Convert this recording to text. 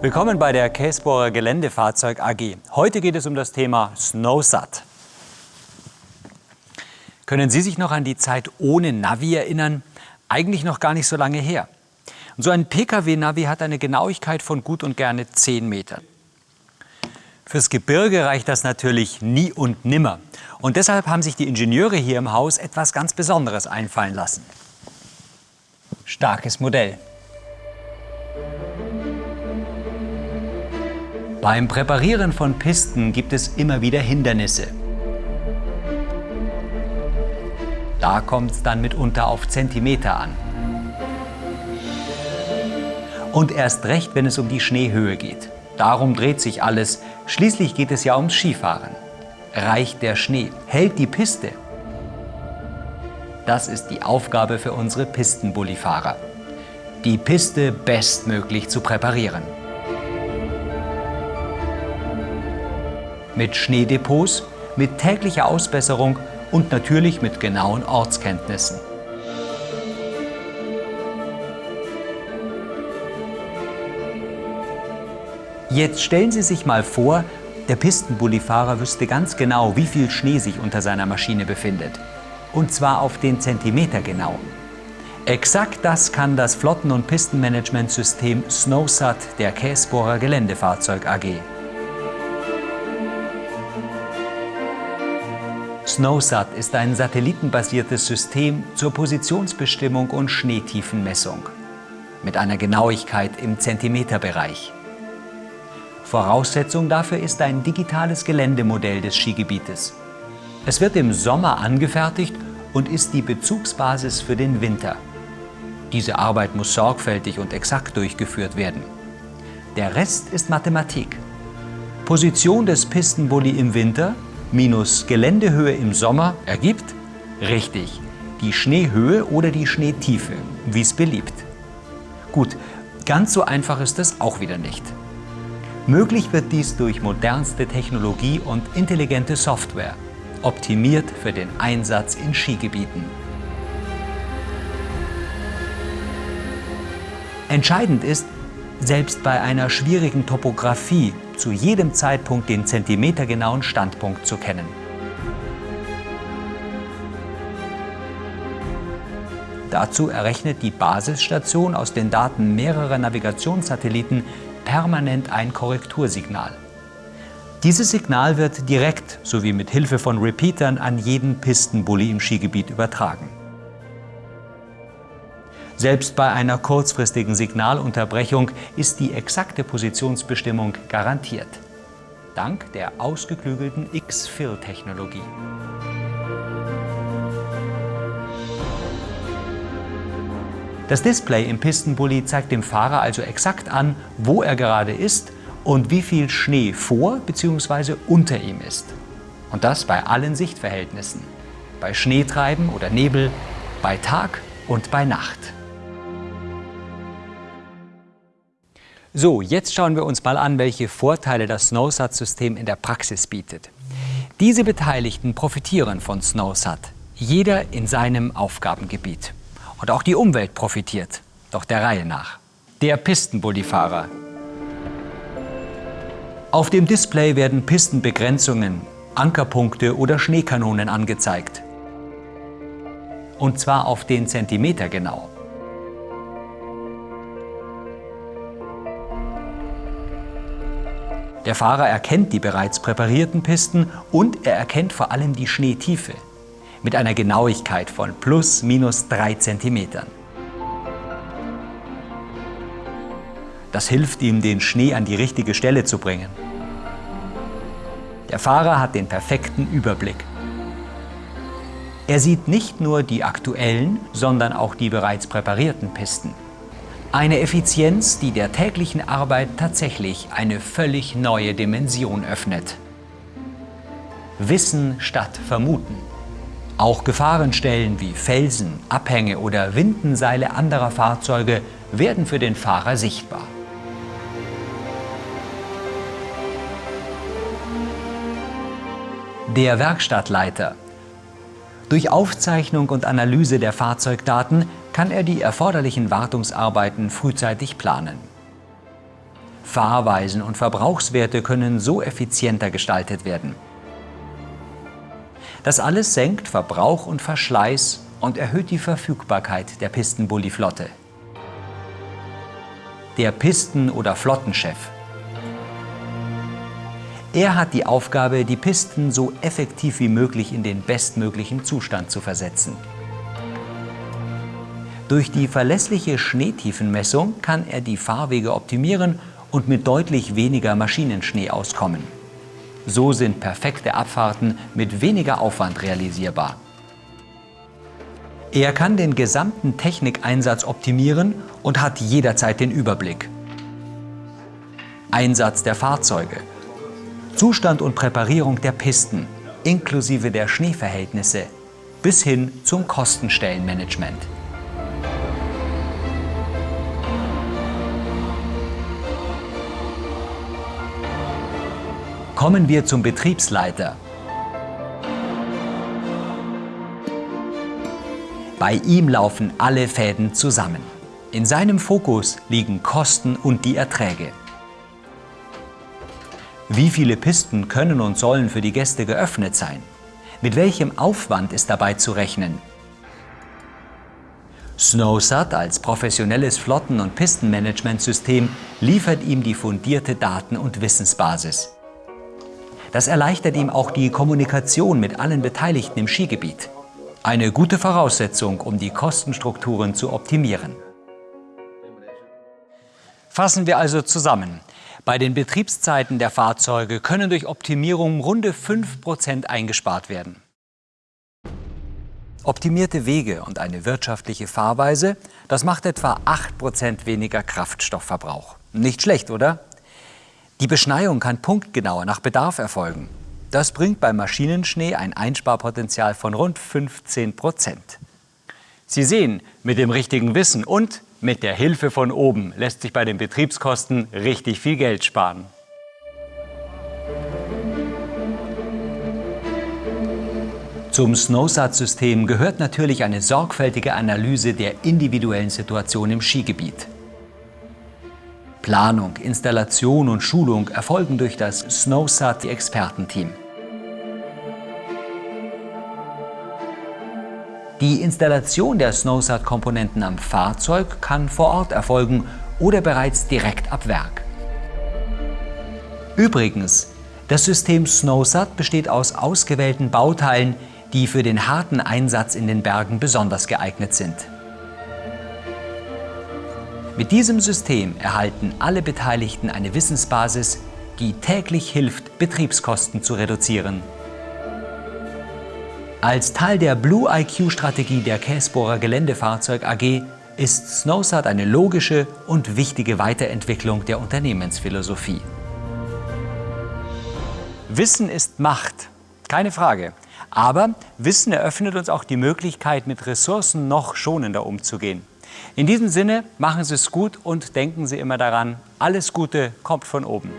Willkommen bei der Käsbohrer Geländefahrzeug AG. Heute geht es um das Thema Snowsat. Können Sie sich noch an die Zeit ohne Navi erinnern? Eigentlich noch gar nicht so lange her. Und so ein Pkw-Navi hat eine Genauigkeit von gut und gerne 10 Metern. Fürs Gebirge reicht das natürlich nie und nimmer. Und deshalb haben sich die Ingenieure hier im Haus etwas ganz Besonderes einfallen lassen. Starkes Modell. Beim Präparieren von Pisten gibt es immer wieder Hindernisse. Da kommt es dann mitunter auf Zentimeter an. Und erst recht, wenn es um die Schneehöhe geht. Darum dreht sich alles. Schließlich geht es ja ums Skifahren. Reicht der Schnee? Hält die Piste? Das ist die Aufgabe für unsere Pistenbullifahrer. Die Piste bestmöglich zu präparieren. Mit Schneedepots, mit täglicher Ausbesserung und natürlich mit genauen Ortskenntnissen. Jetzt stellen Sie sich mal vor, der Pistenbullifahrer wüsste ganz genau, wie viel Schnee sich unter seiner Maschine befindet. Und zwar auf den Zentimeter genau. Exakt das kann das Flotten- und Pistenmanagementsystem SnowSat der Käsbohrer Geländefahrzeug AG. SnowSat ist ein satellitenbasiertes System zur Positionsbestimmung und Schneetiefenmessung mit einer Genauigkeit im Zentimeterbereich. Voraussetzung dafür ist ein digitales Geländemodell des Skigebietes. Es wird im Sommer angefertigt und ist die Bezugsbasis für den Winter. Diese Arbeit muss sorgfältig und exakt durchgeführt werden. Der Rest ist Mathematik. Position des Pistenbully im Winter minus Geländehöhe im Sommer ergibt, richtig, die Schneehöhe oder die Schneetiefe, wie es beliebt. Gut, ganz so einfach ist es auch wieder nicht. Möglich wird dies durch modernste Technologie und intelligente Software, optimiert für den Einsatz in Skigebieten. Entscheidend ist, selbst bei einer schwierigen Topografie zu jedem Zeitpunkt den zentimetergenauen Standpunkt zu kennen. Dazu errechnet die Basisstation aus den Daten mehrerer Navigationssatelliten permanent ein Korrektursignal. Dieses Signal wird direkt sowie mit Hilfe von Repeatern an jeden Pistenbully im Skigebiet übertragen. Selbst bei einer kurzfristigen Signalunterbrechung ist die exakte Positionsbestimmung garantiert. Dank der ausgeklügelten X-Fill-Technologie. Das Display im Pistenbully zeigt dem Fahrer also exakt an, wo er gerade ist und wie viel Schnee vor bzw. unter ihm ist. Und das bei allen Sichtverhältnissen. Bei Schneetreiben oder Nebel, bei Tag und bei Nacht. So, jetzt schauen wir uns mal an, welche Vorteile das SnowSat-System in der Praxis bietet. Diese Beteiligten profitieren von SnowSat, jeder in seinem Aufgabengebiet. Und auch die Umwelt profitiert, doch der Reihe nach. Der Pistenbullifahrer. Auf dem Display werden Pistenbegrenzungen, Ankerpunkte oder Schneekanonen angezeigt. Und zwar auf den Zentimeter genau. Der Fahrer erkennt die bereits präparierten Pisten und er erkennt vor allem die Schneetiefe mit einer Genauigkeit von plus minus 3 cm. Das hilft ihm, den Schnee an die richtige Stelle zu bringen. Der Fahrer hat den perfekten Überblick. Er sieht nicht nur die aktuellen, sondern auch die bereits präparierten Pisten. Eine Effizienz, die der täglichen Arbeit tatsächlich eine völlig neue Dimension öffnet. Wissen statt Vermuten. Auch Gefahrenstellen wie Felsen, Abhänge oder Windenseile anderer Fahrzeuge werden für den Fahrer sichtbar. Der Werkstattleiter. Durch Aufzeichnung und Analyse der Fahrzeugdaten kann er die erforderlichen Wartungsarbeiten frühzeitig planen. Fahrweisen und Verbrauchswerte können so effizienter gestaltet werden. Das alles senkt Verbrauch und Verschleiß und erhöht die Verfügbarkeit der Pistenbully-Flotte. Der Pisten- oder Flottenchef. Er hat die Aufgabe, die Pisten so effektiv wie möglich in den bestmöglichen Zustand zu versetzen. Durch die verlässliche Schneetiefenmessung kann er die Fahrwege optimieren und mit deutlich weniger Maschinenschnee auskommen. So sind perfekte Abfahrten mit weniger Aufwand realisierbar. Er kann den gesamten Technikeinsatz optimieren und hat jederzeit den Überblick. Einsatz der Fahrzeuge, Zustand und Präparierung der Pisten, inklusive der Schneeverhältnisse, bis hin zum Kostenstellenmanagement. Kommen wir zum Betriebsleiter. Bei ihm laufen alle Fäden zusammen. In seinem Fokus liegen Kosten und die Erträge. Wie viele Pisten können und sollen für die Gäste geöffnet sein? Mit welchem Aufwand ist dabei zu rechnen? SnowSat als professionelles Flotten- und Pistenmanagementsystem liefert ihm die fundierte Daten- und Wissensbasis. Das erleichtert ihm auch die Kommunikation mit allen Beteiligten im Skigebiet. Eine gute Voraussetzung, um die Kostenstrukturen zu optimieren. Fassen wir also zusammen. Bei den Betriebszeiten der Fahrzeuge können durch Optimierung runde 5% eingespart werden. Optimierte Wege und eine wirtschaftliche Fahrweise, das macht etwa 8% weniger Kraftstoffverbrauch. Nicht schlecht, oder? Die Beschneiung kann punktgenauer nach Bedarf erfolgen. Das bringt beim Maschinenschnee ein Einsparpotenzial von rund 15 Prozent. Sie sehen, mit dem richtigen Wissen und mit der Hilfe von oben lässt sich bei den Betriebskosten richtig viel Geld sparen. Zum SnowSat-System gehört natürlich eine sorgfältige Analyse der individuellen Situation im Skigebiet. Planung, Installation und Schulung erfolgen durch das SnowSat-Expertenteam. Die Installation der SnowSat-Komponenten am Fahrzeug kann vor Ort erfolgen oder bereits direkt ab Werk. Übrigens, das System SnowSat besteht aus ausgewählten Bauteilen, die für den harten Einsatz in den Bergen besonders geeignet sind. Mit diesem System erhalten alle Beteiligten eine Wissensbasis, die täglich hilft, Betriebskosten zu reduzieren. Als Teil der Blue IQ-Strategie der Käsbohrer Geländefahrzeug AG ist SnowSat eine logische und wichtige Weiterentwicklung der Unternehmensphilosophie. Wissen ist Macht, keine Frage. Aber Wissen eröffnet uns auch die Möglichkeit, mit Ressourcen noch schonender umzugehen. In diesem Sinne, machen Sie es gut und denken Sie immer daran, alles Gute kommt von oben.